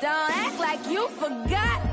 Don't act like you forgot.